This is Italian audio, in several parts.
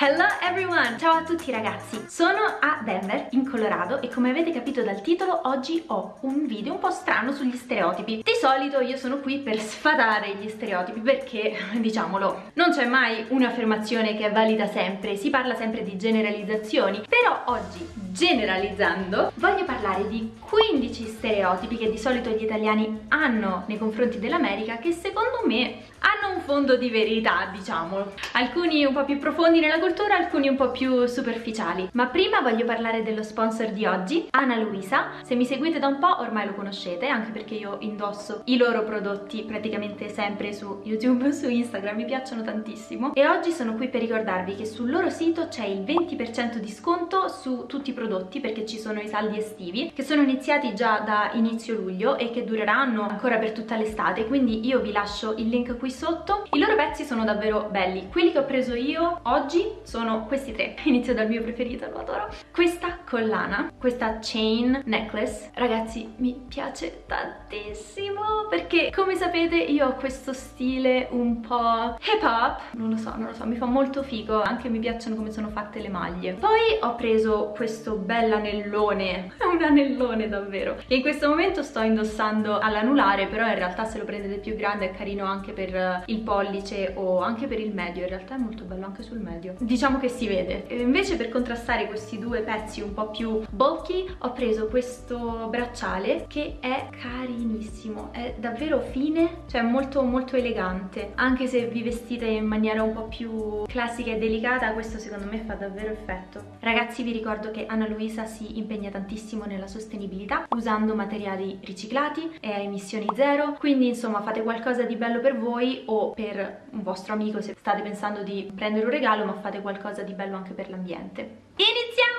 Hello everyone! Ciao a tutti ragazzi! Sono a Denver, in Colorado e come avete capito dal titolo oggi ho un video un po' strano sugli stereotipi. Di solito io sono qui per sfatare gli stereotipi perché, diciamolo, non c'è mai un'affermazione che è valida sempre, si parla sempre di generalizzazioni, però oggi, generalizzando, voglio parlare di 15 stereotipi che di solito gli italiani hanno nei confronti dell'America che secondo me hanno un fondo di verità, diciamo. Alcuni un po' più profondi nella cultura, alcuni un po' più superficiali. Ma prima voglio parlare dello sponsor di oggi, Ana Luisa. Se mi seguite da un po' ormai lo conoscete, anche perché io indosso i loro prodotti praticamente sempre su YouTube, su Instagram, mi piacciono tantissimo. E oggi sono qui per ricordarvi che sul loro sito c'è il 20% di sconto su tutti i prodotti perché ci sono i saldi estivi che sono iniziati già da inizio luglio e che dureranno ancora per tutta l'estate, quindi io vi lascio il link qui sotto i loro pezzi sono davvero belli quelli che ho preso io oggi sono questi tre. Inizio dal mio preferito, lo adoro. Questa collana, questa chain necklace ragazzi mi piace tantissimo perché come sapete io ho questo stile un po' hip hop non lo so, non lo so, mi fa molto figo anche mi piacciono come sono fatte le maglie. Poi ho preso questo bel anellone è un anellone davvero. Che in questo momento sto indossando all'anulare però in realtà se lo prendete più grande è carino anche per il pollice o anche per il medio. In realtà è molto bello anche sul medio. Diciamo che si vede. E invece per contrastare questi due pezzi un po' più bulky ho preso questo bracciale che è carinissimo. È davvero fine cioè molto molto elegante. Anche se vi vestite in maniera un po' più classica e delicata questo secondo me fa davvero effetto. Ragazzi vi ricordo che Anna Luisa si impegna tantissimo nella sostenibilità usando materiali riciclati e a emissioni zero. Quindi insomma fate qualcosa di bello per voi o per un vostro amico se state pensando di prendere un regalo ma fate qualcosa di bello anche per l'ambiente. Iniziamo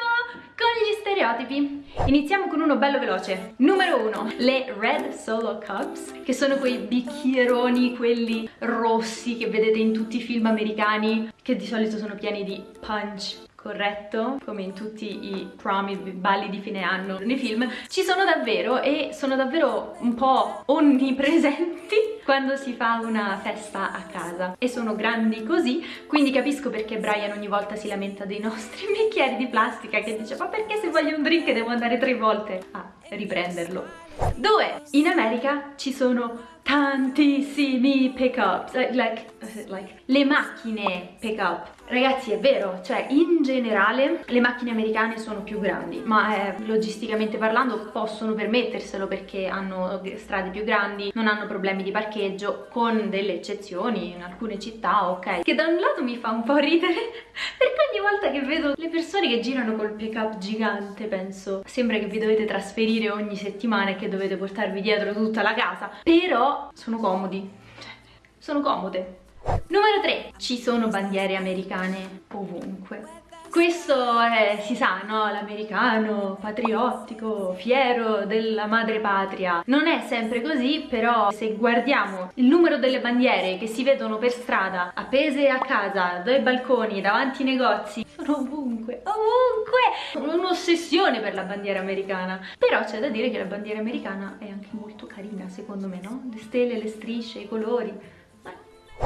con gli stereotipi. Iniziamo con uno bello veloce. Numero uno, le Red Solo Cups, che sono quei bicchieroni, quelli rossi che vedete in tutti i film americani, che di solito sono pieni di punch, corretto come in tutti i prom, i balli di fine anno nei film ci sono davvero e sono davvero un po' onnipresenti quando si fa una festa a casa e sono grandi così quindi capisco perché Brian ogni volta si lamenta dei nostri bicchieri di plastica che dice ma perché se voglio un drink devo andare tre volte a riprenderlo 2. In America ci sono tantissimi pick-ups, like, like, le macchine pick-up Ragazzi è vero, cioè in generale le macchine americane sono più grandi ma eh, logisticamente parlando possono permetterselo perché hanno strade più grandi, non hanno problemi di parcheggio con delle eccezioni in alcune città, ok. Che da un lato mi fa un po' ridere perché ogni volta che vedo le persone che girano col pick-up gigante penso sembra che vi dovete trasferire ogni settimana e che dovete portarvi dietro tutta la casa. Però sono comodi, cioè, sono comode Numero 3. Ci sono bandiere americane ovunque. Questo è, si sa, no? L'americano patriottico, fiero della madre patria. Non è sempre così, però se guardiamo il numero delle bandiere che si vedono per strada, appese a casa, dai balconi, davanti ai negozi, sono ovunque, ovunque! Un'ossessione per la bandiera americana. Però c'è da dire che la bandiera americana è anche molto carina, secondo me, no? Le stelle, le strisce, i colori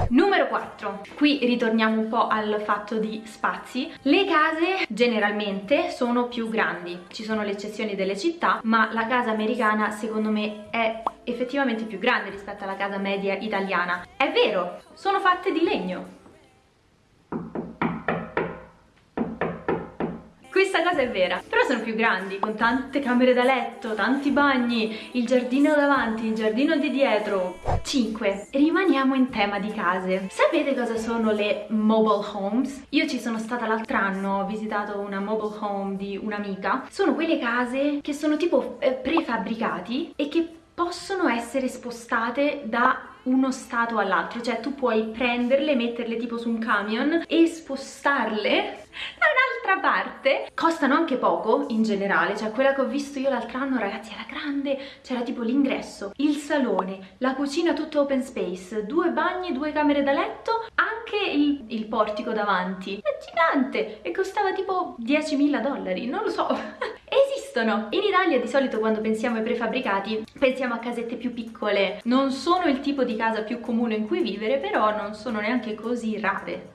Numero 4, qui ritorniamo un po' al fatto di spazi. Le case generalmente sono più grandi, ci sono le eccezioni delle città, ma la casa americana secondo me è effettivamente più grande rispetto alla casa media italiana. È vero, sono fatte di legno, questa cosa è vera. Però sono più grandi con tante camere da letto tanti bagni il giardino davanti il giardino di dietro. 5 rimaniamo in tema di case. Sapete cosa sono le mobile homes? io ci sono stata l'altro anno ho visitato una mobile home di un'amica. Sono quelle case che sono tipo eh, prefabbricati e che possono essere spostate da uno stato all'altro cioè tu puoi prenderle, metterle tipo su un camion e spostarle da un'altra parte. Costano anche poco in generale cioè quella che ho visto io l'altro anno ragazzi era grande c'era tipo l'ingresso il salone la cucina tutto open space due bagni due camere da letto anche il, il portico davanti. È gigante e costava tipo 10.000 dollari non lo so esistono in Italia di solito quando pensiamo ai prefabbricati pensiamo a casette più piccole. Non sono il tipo di casa più comune in cui vivere però non sono neanche così rare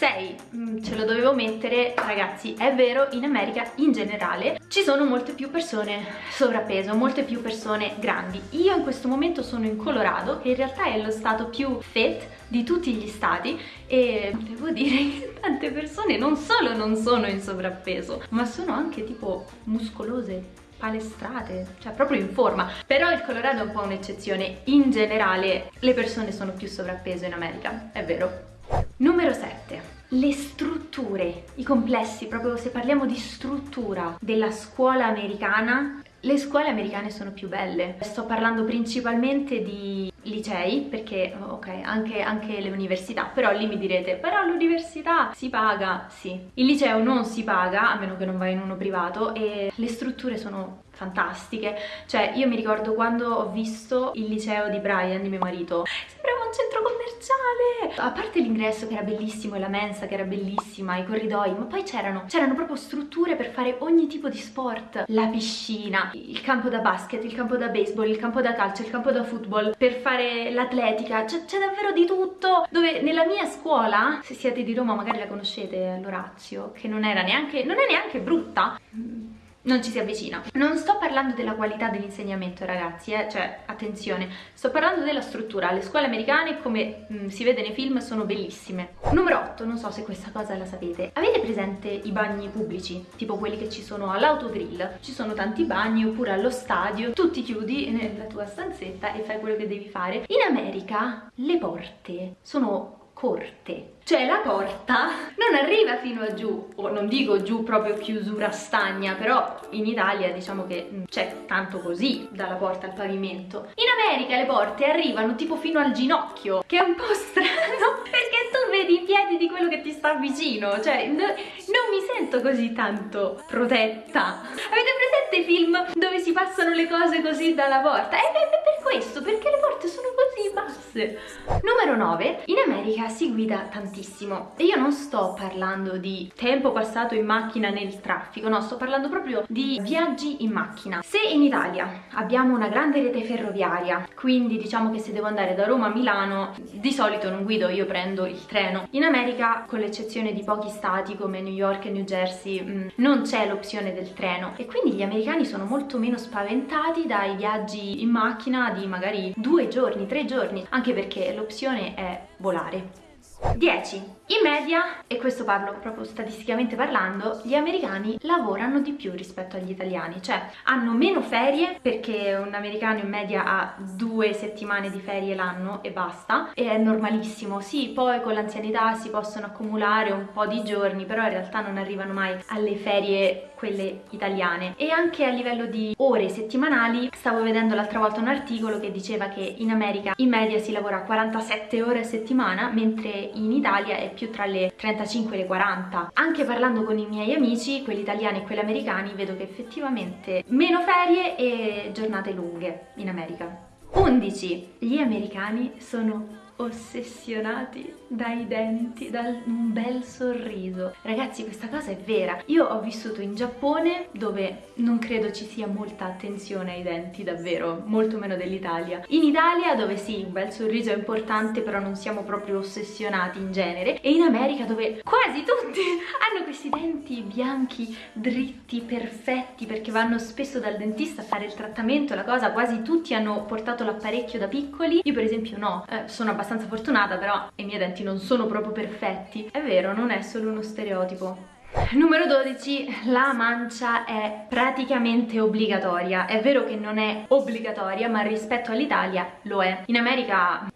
6, mm, ce lo dovevo mettere, ragazzi, è vero, in America in generale ci sono molte più persone sovrappeso, molte più persone grandi. Io in questo momento sono in Colorado, che in realtà è lo stato più fit di tutti gli stati e devo dire che tante persone non solo non sono in sovrappeso, ma sono anche tipo muscolose, palestrate, cioè proprio in forma. Però il Colorado è un po' un'eccezione. In generale le persone sono più sovrappeso in America, è vero. Numero 7. Le strutture, i complessi, proprio se parliamo di struttura della scuola americana, le scuole americane sono più belle. Sto parlando principalmente di licei, perché ok, anche, anche le università, però lì mi direte, però l'università si paga, sì. Il liceo non si paga, a meno che non vai in uno privato, e le strutture sono fantastiche. Cioè, io mi ricordo quando ho visto il liceo di Brian, di mio marito, sembrava un centro commerciale! A parte l'ingresso che era bellissimo e la mensa che era bellissima, i corridoi, ma poi c'erano proprio strutture per fare ogni tipo di sport. La piscina, il campo da basket, il campo da baseball, il campo da calcio, il campo da football, per fare l'atletica, c'è davvero di tutto. Dove nella mia scuola, se siete di Roma magari la conoscete, l'Orazio, che non era neanche, non è neanche brutta, non ci si avvicina. Non sto parlando della qualità dell'insegnamento ragazzi, eh? cioè attenzione, sto parlando della struttura. Le scuole americane come mh, mm, si vede nei film sono bellissime. Numero 8, non so se questa cosa la sapete, avete presente i bagni pubblici? Tipo quelli che ci sono all'autogrill? Ci sono tanti bagni oppure allo stadio, tu ti chiudi nella tua stanzetta e fai quello che devi fare. In America le porte sono corte. Cioè la porta non arriva fino a giù o non dico giù proprio chiusura stagna però in Italia diciamo che mm, c'è tanto così dalla porta al pavimento. In America le porte arrivano tipo fino al ginocchio che è un po' strano perché tu vedi i piedi di quello che ti sta vicino cioè non mi sento così tanto protetta. Avete presente film dove si passano le cose così dalla porta? E beh, per questo perché le porte sono così basse. Numero 9 in America si guida tantissimo. E io non sto parlando di tempo passato in macchina nel traffico no sto parlando proprio di viaggi in macchina. Se in Italia abbiamo una grande rete ferroviaria quindi diciamo che se devo andare da Roma a Milano di solito non guido io prendo il treno. In America con l'eccezione di pochi stati come New York e New Jersey mh, mm, non c'è l'opzione del treno. E quindi gli americani sono molto meno spaventati dai viaggi in macchina di magari due giorni, tre giorni anche perché l'opzione è volare 10. In media, e questo parlo proprio statisticamente parlando, gli americani lavorano di più rispetto agli italiani, cioè hanno meno ferie perché un americano in media ha due settimane di ferie l'anno e basta, e è normalissimo, sì, poi con l'anzianità si possono accumulare un po' di giorni, però in realtà non arrivano mai alle ferie quelle italiane e anche a livello di ore settimanali stavo vedendo l'altra volta un articolo che diceva che in America in media si lavora 47 ore a settimana mentre in Italia è più tra le 35 e le 40 anche parlando con i miei amici quelli italiani e quelli americani vedo che effettivamente meno ferie e giornate lunghe in America 11 gli americani sono ossessionati dai denti, da un bel sorriso. Ragazzi questa cosa è vera. Io ho vissuto in Giappone dove non credo ci sia molta attenzione ai denti davvero, molto meno dell'Italia. In Italia dove sì, un bel sorriso è importante però non siamo proprio ossessionati in genere e in America dove quasi tutti hanno questi denti bianchi, dritti, perfetti perché vanno spesso dal dentista a fare il trattamento, la cosa quasi tutti hanno portato l'apparecchio da piccoli. Io per esempio no, eh, sono abbastanza fortunata però i miei denti non sono proprio perfetti. È vero, non è solo uno stereotipo. Numero 12, la mancia è praticamente obbligatoria. È vero che non è obbligatoria, ma rispetto all'Italia lo è. In America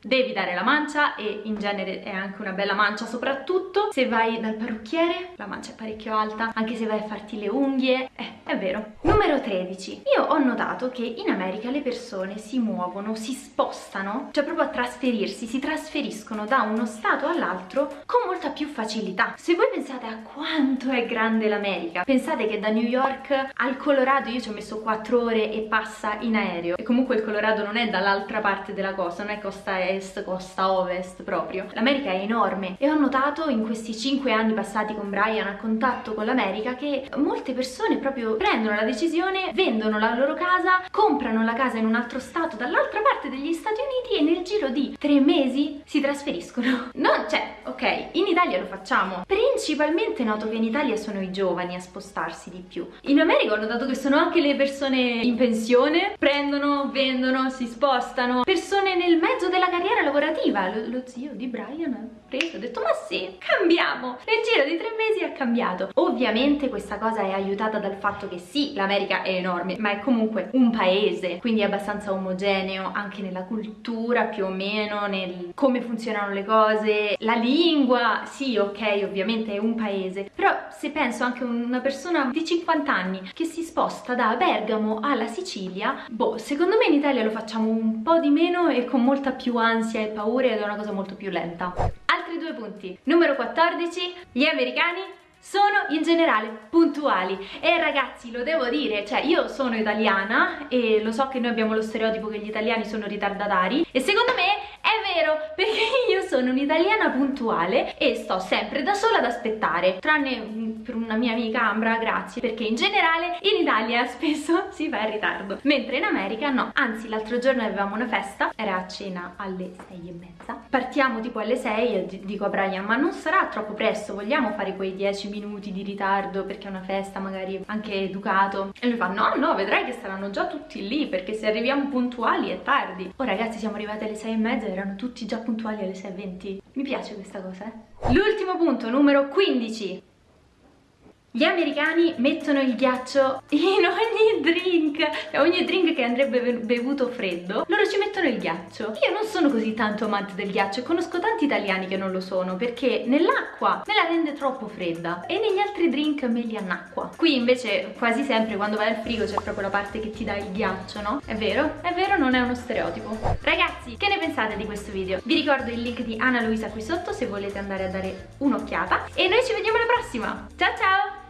devi dare la mancia e in genere è anche una bella mancia soprattutto se vai dal parrucchiere la mancia è parecchio alta anche se vai a farti le unghie eh, è vero. Numero 13 io ho notato che in America le persone si muovono si spostano cioè proprio a trasferirsi si trasferiscono da uno stato all'altro con molta più facilità. Se voi pensate a quanto è grande l'America pensate che da New York al Colorado io ci ho messo 4 ore e passa in aereo. E comunque il Colorado non è dall'altra parte della costa non è costa est, costa ovest proprio. L'America è enorme e ho notato in questi 5 anni passati con Brian a contatto con l'America che molte persone proprio prendono la decisione, vendono la loro casa, comprano la casa in un altro stato dall'altra parte degli Stati Uniti e nel giro di 3 mesi si trasferiscono. Non, cioè, ok, in Italia lo facciamo. Principalmente noto che in Italia sono i giovani a spostarsi di più. In America ho notato che sono anche le persone in pensione, prendono, vendono, si spostano. Persone nel mezzo della carriera lavorativa. Lo, lo zio di Brian ha preso, ha detto ma sì, cambiamo. Nel giro di tre mesi ha cambiato. Ovviamente questa cosa è aiutata dal fatto che sì, l'America è enorme, ma è comunque un paese, quindi è abbastanza omogeneo anche nella cultura più o meno, nel come funzionano le cose, la lingua, sì ok ovviamente è un paese, però se penso anche a una persona di 50 anni che si sposta da Bergamo alla Sicilia, boh, secondo me in Italia lo facciamo un po' di meno e con molta più ansia e paura ed è una cosa molto più lenta. Altri due punti. Numero 14, gli americani sono in generale puntuali. E ragazzi lo devo dire cioè io sono italiana e lo so che noi abbiamo lo stereotipo che gli italiani sono ritardatari. E secondo me è vero, perché io sono un'italiana puntuale e sto sempre da sola ad aspettare, tranne mm, per una mia amica Ambra, grazie, perché in generale in Italia spesso si va in ritardo, mentre in America no. Anzi, l'altro giorno avevamo una festa, era a cena alle sei e mezza, partiamo tipo alle 6 e dico a Brian, ma non sarà troppo presto, vogliamo fare quei 10 minuti di ritardo perché è una festa magari anche educato? E lui fa, no, no, vedrai che saranno già tutti lì, perché se arriviamo puntuali è tardi. Oh ragazzi, siamo arrivati alle 6 e mezza e erano tutti già puntuali alle 6.20. Mi piace questa cosa, eh? L'ultimo punto, numero 15. Gli americani mettono il ghiaccio in ogni drink, cioè ogni drink che andrebbe bevuto freddo, loro ci mettono il ghiaccio. Io non sono così tanto amante del ghiaccio e conosco tanti italiani che non lo sono perché nell'acqua me la rende troppo fredda e negli altri drink me li annacqua. Qui invece quasi sempre quando vai al frigo c'è proprio la parte che ti dà il ghiaccio, no? È vero? È vero, non è uno stereotipo. Ragazzi, che ne pensate di questo video? Vi ricordo il link di Anna Luisa qui sotto se volete andare a dare un'occhiata e noi ci vediamo alla prossima. Ciao ciao!